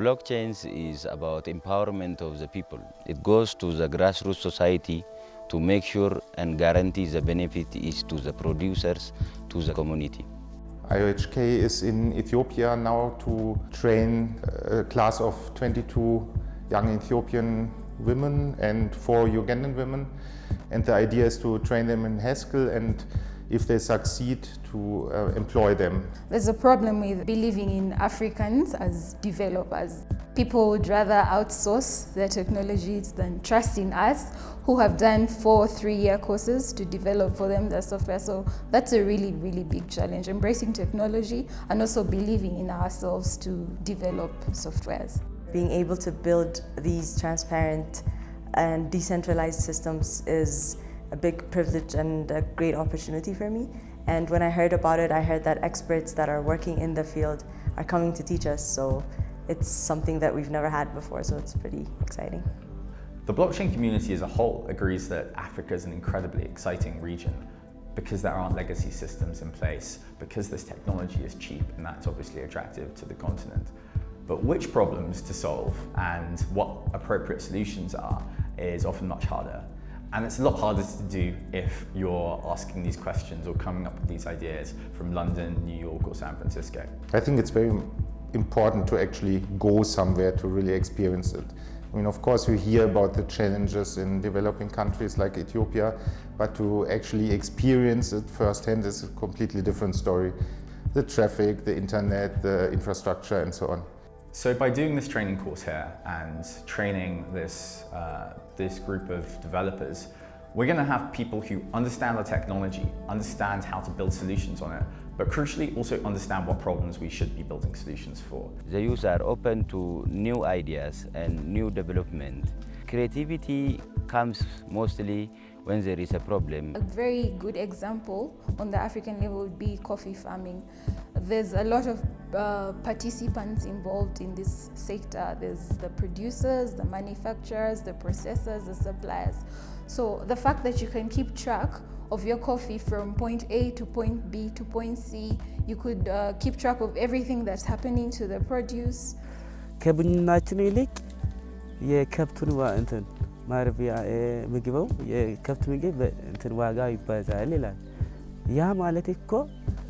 Blockchains is about empowerment of the people. It goes to the grassroots society to make sure and guarantee the benefit is to the producers, to the community. IOHK is in Ethiopia now to train a class of 22 young Ethiopian women and four Ugandan women. And the idea is to train them in Haskell and if they succeed to uh, employ them. There's a problem with believing in Africans as developers. People would rather outsource their technologies than trust in us who have done four three-year courses to develop for them their software. So that's a really, really big challenge, embracing technology and also believing in ourselves to develop softwares. Being able to build these transparent and decentralized systems is a big privilege and a great opportunity for me. And when I heard about it, I heard that experts that are working in the field are coming to teach us. So it's something that we've never had before, so it's pretty exciting. The blockchain community as a whole agrees that Africa is an incredibly exciting region because there aren't legacy systems in place, because this technology is cheap and that's obviously attractive to the continent. But which problems to solve and what appropriate solutions are is often much harder. And it's a lot harder to do if you're asking these questions or coming up with these ideas from London, New York or San Francisco. I think it's very important to actually go somewhere to really experience it. I mean, of course, you hear about the challenges in developing countries like Ethiopia, but to actually experience it firsthand is a completely different story. The traffic, the internet, the infrastructure, and so on. So by doing this training course here and training this, uh, this group of developers, we're going to have people who understand the technology, understand how to build solutions on it, but crucially also understand what problems we should be building solutions for. The youth are open to new ideas and new development. Creativity comes mostly when there is a problem. A very good example on the African level would be coffee farming. There's a lot of uh, participants involved in this sector. There's the producers, the manufacturers, the processors, the suppliers. So the fact that you can keep track of your coffee from point A to point B to point C, you could uh, keep track of everything that's happening to the produce. ከቡናችን ይልቅ የከብቱን እንትን ማርቢያ ምግበው የከብት ምግብ እንትን ዋጋ ይባዛል ይላል። ያ ማለት እኮ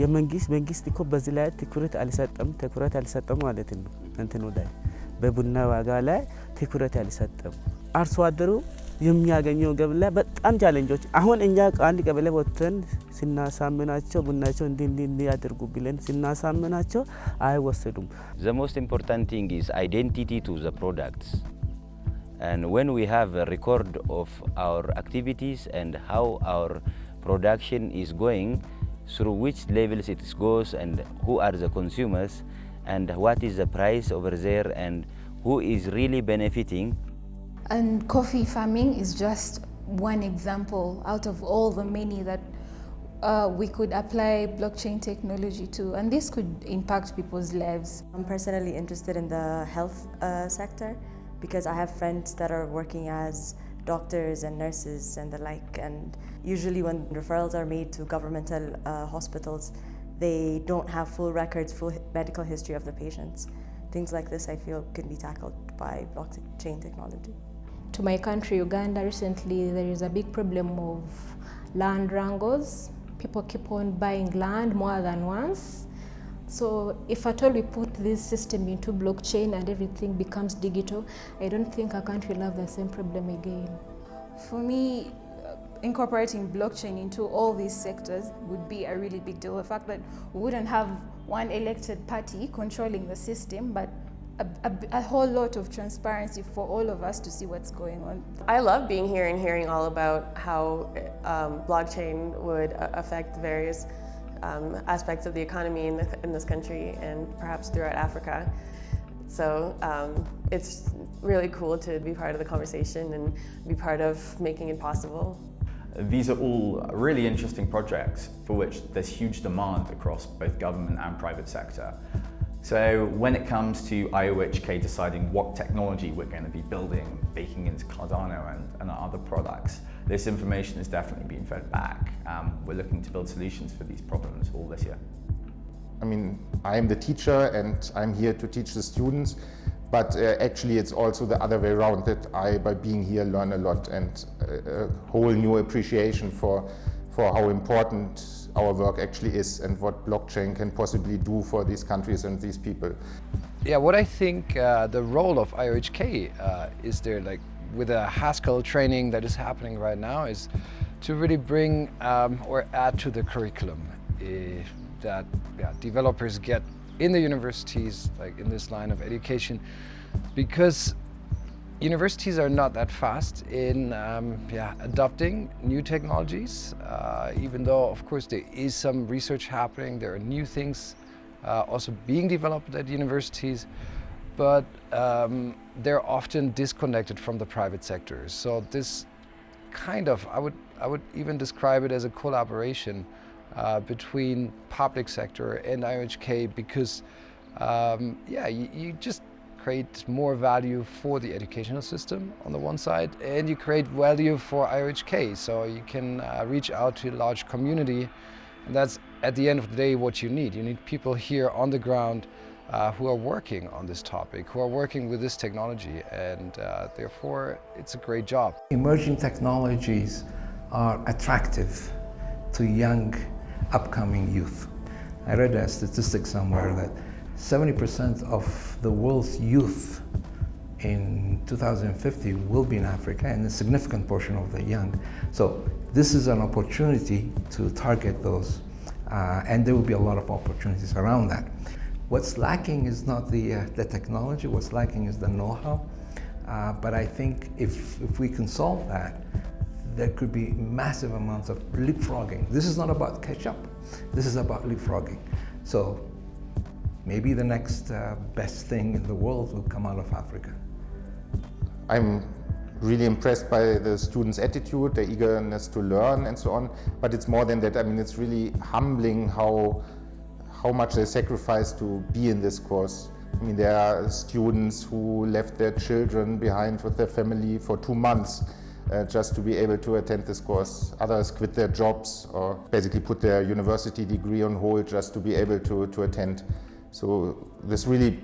የመንግስት መንግስት እኮ በዚህ ላይ ትኩረት አልሰጠም ትኩረት አልሰጠም ማለት ነው። እንትኑ ላይ በቡና ዋጋ ላይ ትኩረት አልሰጠም። አርሶ አደሩ የሚያገኘው ገብ ላይ በጣም ቻለንጆች አሁን እኛ አንድ ቀበሌ ወጥተን ስናሳምናቸው ቡናቸው እንዲህ እንዲህ እንዲያደርጉ ብለን ስናሳምናቸው አይወሰዱም። The most important thing is identity to the products. And when we have a record of our activities and how our production is going, through which levels it goes and who are the consumers and what is the price over there and who is really benefiting. And coffee farming is just one example out of all the many that uh, we could apply blockchain technology to, and this could impact people's lives. I'm personally interested in the health uh, sector because I have friends that are working as doctors and nurses and the like. And usually when referrals are made to governmental uh, hospitals, they don't have full records, full medical history of the patients. Things like this I feel can be tackled by blockchain technology. To my country, Uganda, recently there is a big problem of land wrangles. People keep on buying land more than once. So if at all we put this system into blockchain and everything becomes digital, I don't think our country will have the same problem again. For me, incorporating blockchain into all these sectors would be a really big deal. The fact that we wouldn't have one elected party controlling the system, but a, a, a, whole lot of transparency for all of us to see what's going on. I love being here and hearing all about how um, blockchain would affect various um, aspects of the economy in, the, in, this country and perhaps throughout Africa. So um, it's really cool to be part of the conversation and be part of making it possible. These are all really interesting projects for which there's huge demand across both government and private sector. So when it comes to IOHK deciding what technology we're going to be building, baking into Cardano and, and other products, this information is definitely being fed back. Um, we're looking to build solutions for these problems all this year. I mean, I'm the teacher and I'm here to teach the students, but uh, actually it's also the other way around that I, by being here, learn a lot and a, a whole new appreciation for, for how important our work actually is and what blockchain can possibly do for these countries and these people. Yeah, what I think uh, the role of IOHK uh, is there, like with the Haskell training that is happening right now, is to really bring um, or add to the curriculum uh, that yeah, developers get in the universities, like in this line of education, because universities are not that fast in um, yeah, adopting new technologies, uh, even though, of course, there is some research happening, there are new things uh, also being developed at universities, but um, they're often disconnected from the private sector. So this kind of, I would, I would even describe it as a collaboration uh, between public sector and IOHK because um, yeah, you, you, just create more value for the educational system on the one side and you create value for IOHK so you can uh, reach out to a large community and that's at the end of the day what you need. You need people here on the ground uh, who are working on this topic, who are working with this technology and uh, therefore it's a great job. Emerging technologies are attractive to young upcoming youth. I read a statistic somewhere that 70% of the world's youth in 2050 will be in Africa and a significant portion of the young. So this is an opportunity to target those uh, and there will be a lot of opportunities around that. What's lacking is not the, uh, the technology, what's lacking is the know-how. Uh, but I think if, if we can solve that, there could be massive amounts of leapfrogging. This is not about catch up. This is about leapfrogging. So maybe the next uh, best thing in the world will come out of Africa. I'm really impressed by the students' attitude, their eagerness to learn and so on. But it's more than that. I mean, it's really humbling how, how much they sacrifice to be in this course. I mean, there are students who left their children behind with their family for two months uh, just to be able to attend this course. Others quit their jobs or basically put their university degree on hold just to be able to, to attend. So this really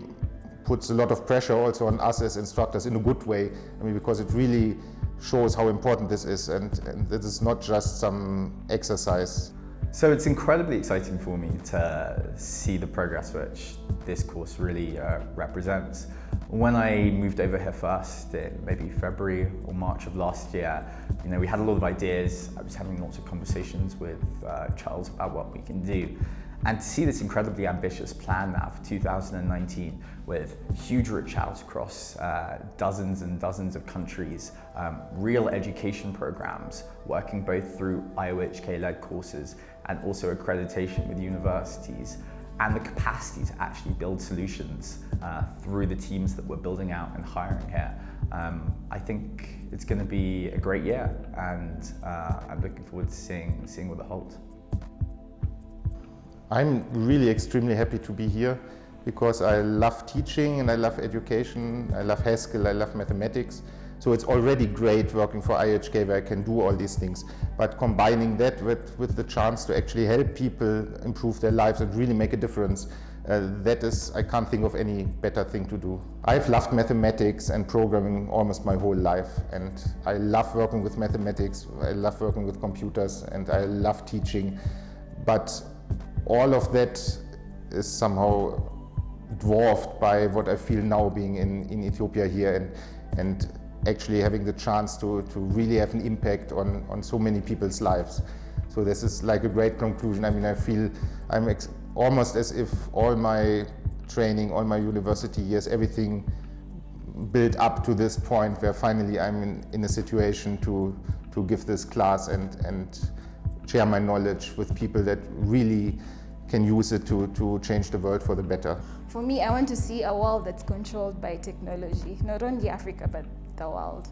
puts a lot of pressure also on us as instructors in a good way. I mean, because it really shows how important this is and, and this is not just some exercise. So it's incredibly exciting for me to see the progress which this course really uh, represents. When I moved over here first in maybe February or March of last year, you know, we had a lot of ideas. I was having lots of conversations with uh, Charles about what we can do. And to see this incredibly ambitious plan now for 2019 with huge reach out across uh, dozens and dozens of countries, um, real education programs working both through IOHK-led courses and also accreditation with universities and the capacity to actually build solutions uh, through the teams that we're building out and hiring here. Um, I think it's going to be a great year and uh, I'm looking forward to seeing, seeing what it holds. I'm really extremely happy to be here because I love teaching and I love education, I love Haskell, I love mathematics. So it's already great working for IOHK where I can do all these things. But combining that with, with the chance to actually help people improve their lives and really make a difference, uh, that is, I can't think of any better thing to do. I've loved mathematics and programming almost my whole life. And I love working with mathematics, I love working with computers, and I love teaching. But all of that is somehow dwarfed by what I feel now being in, in Ethiopia here and, and actually having the chance to, to really have an impact on, on so many people's lives. So this is like a great conclusion. I mean, I feel I'm almost as if all my training, all my university years, everything built up to this point where finally I'm in, in a situation to, to give this class and, and share my knowledge with people that really can use it to, to change the world for the better. For me, I want to see a world that's controlled by technology, not only Africa, but the world.